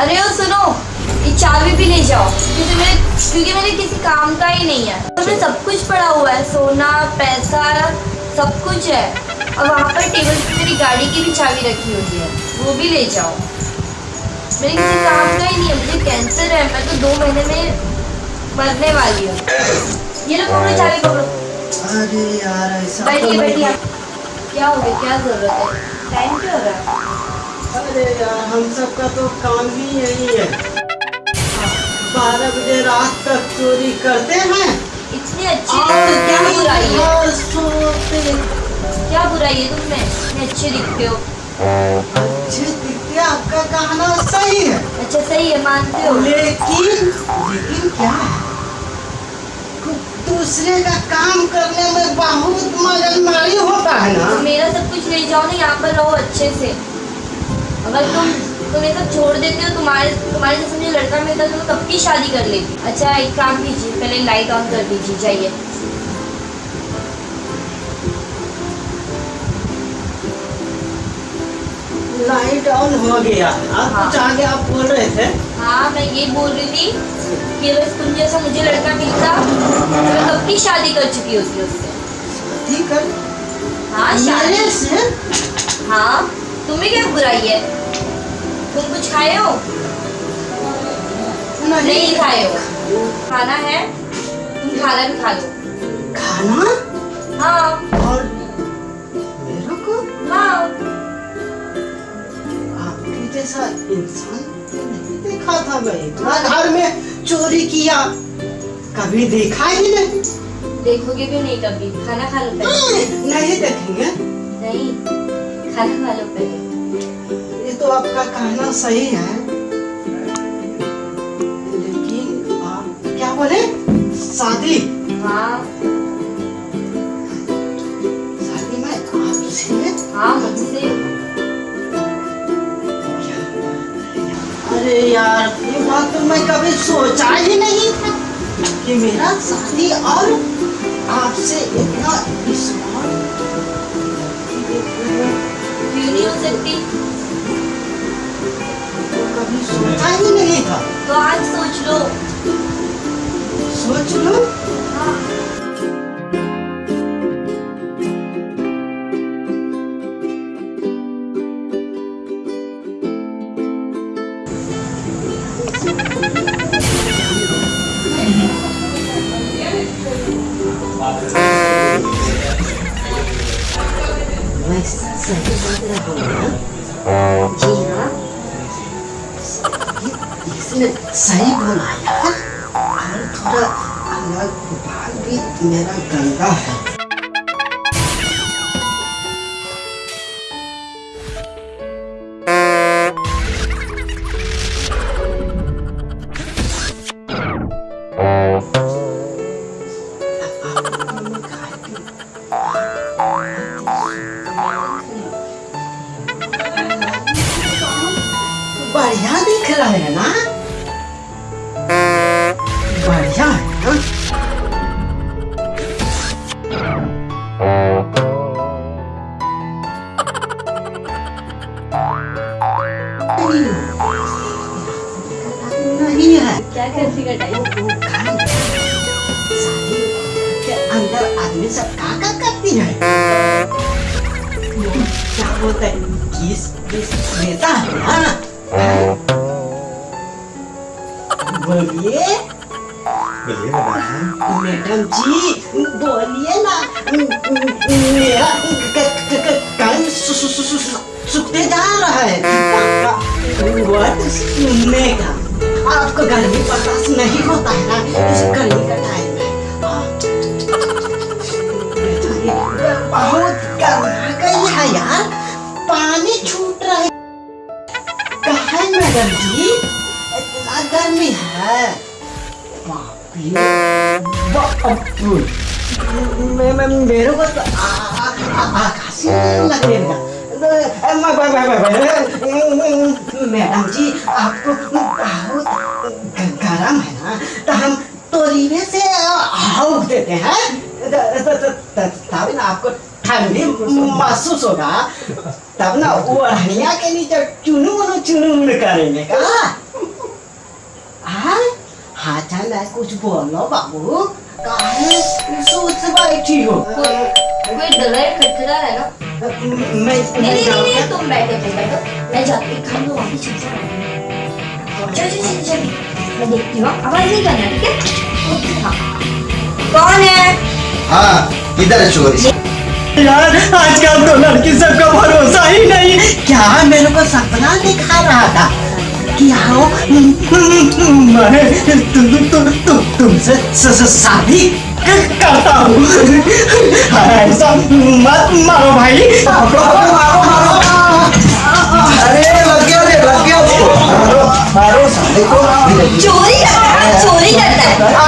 अरे ओ सुनो, ये चाबी भी ले जाओ। क्योंकि मेरे क्योंकि मेरे किसी काम का ही नहीं है। उसमें सब कुछ पड़ा हुआ है, सोना, पैसा, सब कुछ है। और वहाँ पर टेबल पे मेरी गाड़ी की भी चाबी रखी हुई है। वो भी ले जाओ। मेरे किसी काम का ही नहीं है, मुझे कैंसर है। मैं तो दो महीने में मरने वाली हूँ। ये लो, पकड़ो चाबी, पकड़ो। तो बैठिए बैठिए। क्या हो गया? क्या ज़रूरत है? टाइम क्या हो रहा है अरे यार हम सबका तो काम ही यही है। बारह बजे रात तक चोरी करते हैं। इतनी अच्छी और क्या बुराई है? क्या बुराई है तुम में? अच्छे दिखते हो। अच्छे दिखते आपका कहना सही है। अच्छा सही है मानते हो। लेकिन लेकिन क्या है? दूसरे का काम करने में बहुत मगजमारी होता है ना? तो मेरा सब कुछ ले जाओ ना यहाँ पर रहो अच्छे से। अगर तुम तुम ये सब छोड़ देते हो तुम्हारे तुम्हारे जैसे मुझे लड़का मिलता तो मैं कब की शादी कर लेती? अच्छा एक काम कीजिए पहले लाइट ऑन कर दीजिए जाइए। लाइट ऑन हो गया। आप हाँ। कुछ आगे आप बोल रहे थे? हाँ मैं ये बोल रही थी कि अगर तुम जैसा मुझे लड़का मिलता तो मैं कब की शादी कर चुकी होती उससे? ठीक है। हाँ शादी। से हाँ तुम्हें क्या बुराई है? तुम कुछ खाए हो? नहीं। खाए हो। खाना है तुम खाना भी खा लो। खाना? हाँ। और मेरे को? हाँ। आपके जैसा इंसान तो नहीं देखा था मैं इतना घर में चोरी किया। कभी देखा ही नहीं देखोगे भी नहीं कभी? खाना खा लो पहले। नहीं देखेंगे। नहीं खाना खा लो पहले। तो आपका कहना सही है। लेकिन आप क्या बोले? शादी? हाँ। शादी में आपसे हाँ अरे यार ये बात तो मैं कभी सोचा ही नहीं था कि मेरा शादी और तो आज सोच लो। सोच लो? हाँ। मैं सही बात रहा इसने सही बोला यार और थोड़ा अलग बाल भी मेरा गंदा है बढ़िया दिख रहा है ना अंदर आदमी सब का का करती है? क्या बोलते हैं? किस किस देता है ना? बोलिए। मैडम जी, बोलिए ना। मेरा कान सूखते जा रहा है। वर्ड आपको गर्मी बर्दाश्त नहीं होता है ना, इस गर्मी का टाइम है। बहुत गर्मा है यार। पानी छूट रहा है। कहा मैडम जी, इतना गर्मी है। मेरे को तो आ- आ- आ- लगेगा। मैडम जी, आपको बहुत गरम है ना तो हम तोरीवे से हाउक देते हैं। तब ना आपको ठंडी महसूस होगा। तब ना वो अड़िया के नीचे चुनू मुनू चुनू करेंगे का? हाँ हाँ चल कुछ बोलो बाबू। काहे? सोच बैठी हो। कोई डर रहा है खटखटा है ना? मैं नहीं नहीं तुम बैठो तुम बैठो। मैं जाती हूँ खाना वहाँ पे चल चल चल चल चल। मैं देखती हूँ आवाज़ नहीं करना ठीक है? हाँ। कौन है? हाँ इधर है चोरी। यार आजकल तो लड़की सबका भरोसा ही नहीं। क्या मेरे को सपना दिखा रहा था कि आओ? मैं तुमसे स- स- शादी करता हूँ। चोरी करता है चोरी करता है।